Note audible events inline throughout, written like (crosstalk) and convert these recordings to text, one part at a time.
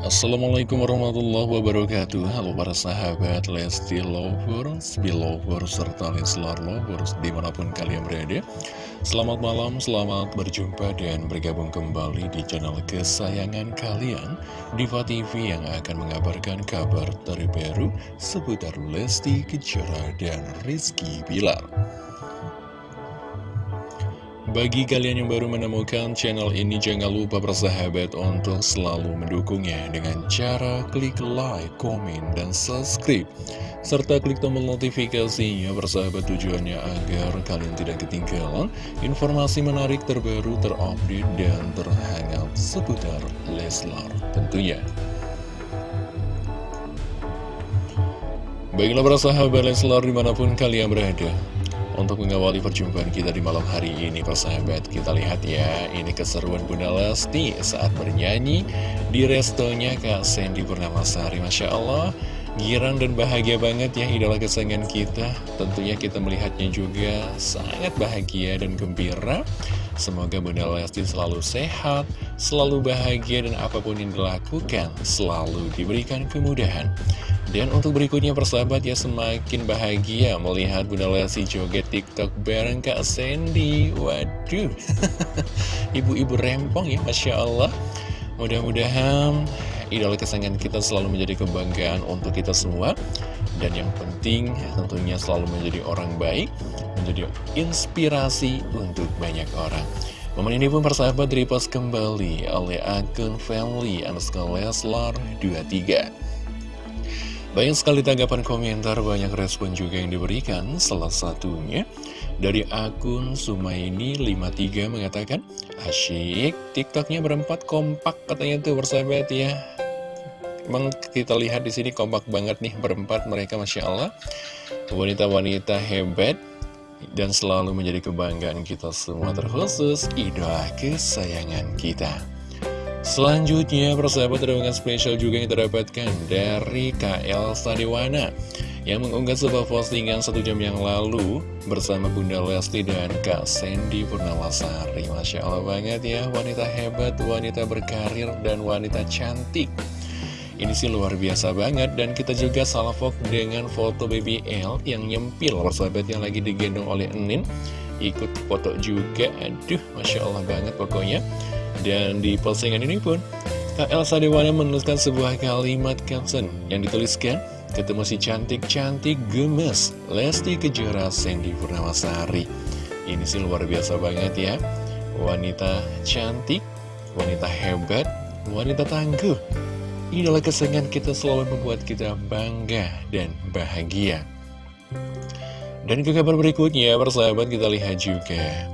Assalamualaikum warahmatullahi wabarakatuh. Halo para sahabat Lesti Lovers, Belovers, serta Leslar Lovers di mana pun kalian berada. Selamat malam, selamat berjumpa dan bergabung kembali di channel kesayangan kalian Diva TV yang akan mengabarkan kabar terbaru seputar Lesti Kejora dan Rizky Bilar bagi kalian yang baru menemukan channel ini, jangan lupa bersahabat untuk selalu mendukungnya dengan cara klik like, komen, dan subscribe. Serta klik tombol notifikasinya bersahabat tujuannya agar kalian tidak ketinggalan informasi menarik terbaru, terupdate, dan terhangat seputar Leslar tentunya. Baiklah para sahabat Leslar di mana pun kalian berada untuk mengawali perjumpaan kita di malam hari ini persahabat Kita lihat ya Ini keseruan Bunda Lesti saat bernyanyi Di restonya Kak Sandy Purnamasari. Masya Allah Girang dan bahagia banget ya idola kesayangan kita Tentunya kita melihatnya juga sangat bahagia dan gembira Semoga Bunda Lesti selalu sehat, selalu bahagia dan apa pun yang dilakukan Selalu diberikan kemudahan dan untuk berikutnya persahabat ya semakin bahagia melihat Bunda Lesti joget TikTok bareng Kak Sandy. Waduh, (laughs) ibu-ibu rempong ya Masya Allah. Mudah-mudahan idola kesayangan kita selalu menjadi kebanggaan untuk kita semua. Dan yang penting tentunya selalu menjadi orang baik, menjadi inspirasi untuk banyak orang. Momen ini pun persahabat repost kembali oleh akun family underscore Leslar 23. Banyak sekali tanggapan komentar, banyak respon juga yang diberikan. Salah satunya dari akun Sumaini53 mengatakan, Asyik, tiktoknya berempat kompak katanya tuh bersahabat ya. Emang kita lihat di sini kompak banget nih berempat mereka Masya Allah. Wanita-wanita hebat dan selalu menjadi kebanggaan kita semua terkhusus idola kesayangan kita. Selanjutnya, persahabat ada spesial juga yang terdapatkan dari KL Sadiwana yang mengunggah sebuah postingan satu jam yang lalu bersama Bunda Lesti dan Kak Sandy Purnawasari. Masya Allah banget ya, wanita hebat, wanita berkarir, dan wanita cantik. Ini sih luar biasa banget dan kita juga salvok dengan foto baby L yang nyempil persahabat yang lagi digendong oleh Enin ikut foto juga aduh Masya Allah banget pokoknya dan di postingan ini pun, Kak Elsa Dewana menuliskan sebuah kalimat caption yang dituliskan, Ketemu si cantik-cantik gemes, Lesti Kejora Sandy Purnamasari. Ini sih luar biasa banget ya. Wanita cantik, wanita hebat, wanita tangguh. Idola kesenangan kita selalu membuat kita bangga dan bahagia. Dan ke kabar berikutnya, persahabat kita lihat juga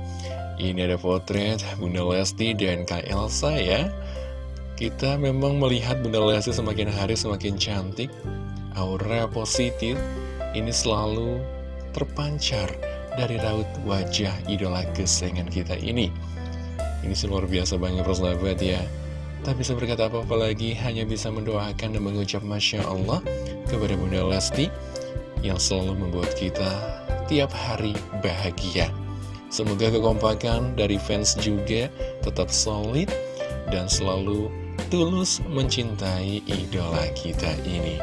ini ada potret Bunda Lesti dan Kak Elsa ya. Kita memang melihat Bunda Lesti semakin hari semakin cantik. Aura positif. Ini selalu terpancar dari raut wajah idola kesayangan kita ini. Ini sih luar biasa banget persahabat ya. Tak bisa berkata apa-apa lagi Hanya bisa mendoakan dan mengucap Masya Allah Kepada Bunda Lesti Yang selalu membuat kita tiap hari bahagia Semoga kekompakan dari fans juga tetap solid dan selalu tulus mencintai idola kita ini.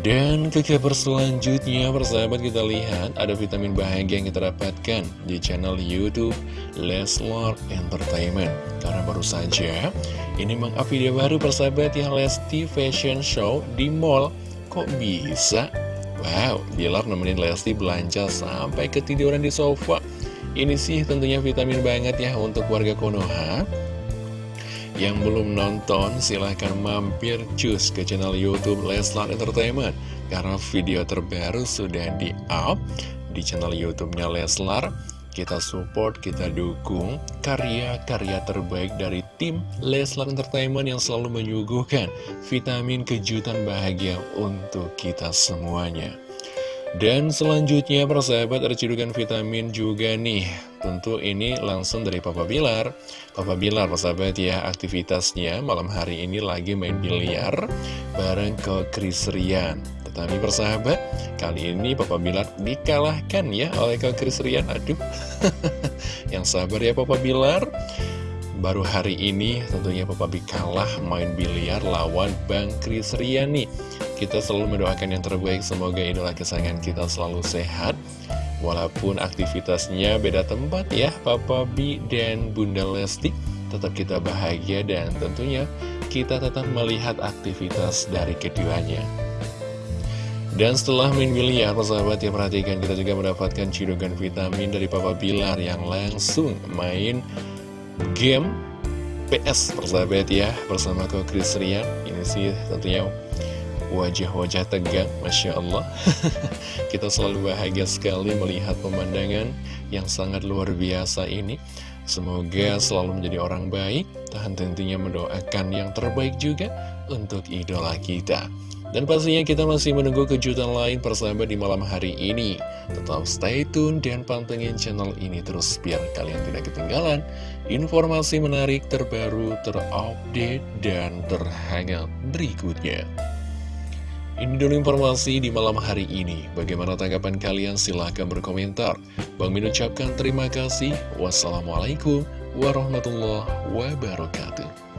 Dan ke kabar selanjutnya, persahabat kita lihat ada vitamin bahagia yang kita dapatkan di channel Youtube Leslar Entertainment. Karena baru saja ini meng-up video baru persahabat yang Lesti Fashion Show di mall. Kok bisa? Wow, Bilar nemenin Lesti belanja sampai ketiduran di sofa. Ini sih tentunya vitamin banget ya untuk warga Konoha. Yang belum nonton silahkan mampir cus ke channel Youtube Leslar Entertainment. Karena video terbaru sudah di-up di channel Youtubenya Leslar. Kita support, kita dukung karya-karya terbaik dari tim Leslar Entertainment yang selalu menyuguhkan vitamin kejutan bahagia untuk kita semuanya. Dan selanjutnya persahabat ada cidukan vitamin juga nih. Tentu ini langsung dari Papa Bilar. Papa Bilar persahabat ya aktivitasnya malam hari ini lagi main biliar Bareng ke Chris Rian. Tetapi persahabat kali ini Papa Bilar dikalahkan ya oleh ke Chris Rian. Aduh. (laughs) Yang sabar ya Papa Bilar Baru hari ini tentunya Papa B kalah main biliar lawan Bang Kris Riani Kita selalu mendoakan yang terbaik Semoga idola kesayangan kita selalu sehat. Walaupun aktivitasnya beda tempat ya Papa B dan Bunda Lesti. Tetap kita bahagia dan tentunya kita tetap melihat aktivitas dari keduanya. Dan setelah main biliar, persahabat yang perhatikan kita juga mendapatkan cidukan vitamin dari Papa Bilar yang langsung main game PS persahabat ya bersama Ko Chris Rian. Ini sih tentunya wajah-wajah tegang Masya Allah. (laughs) Kita selalu bahagia sekali melihat pemandangan yang sangat luar biasa ini semoga selalu menjadi orang baik tahan tentunya mendoakan yang terbaik juga untuk idola kita dan pastinya kita masih menunggu kejutan lain persahabat di malam hari ini. Tetap stay tune dan pantengin channel ini terus biar kalian tidak ketinggalan informasi menarik terbaru, terupdate, dan terhangat berikutnya. Ini dulu informasi di malam hari ini. Bagaimana tanggapan kalian? Silahkan berkomentar. Bang Min ucapkan terima kasih. Wassalamualaikum warahmatullahi wabarakatuh.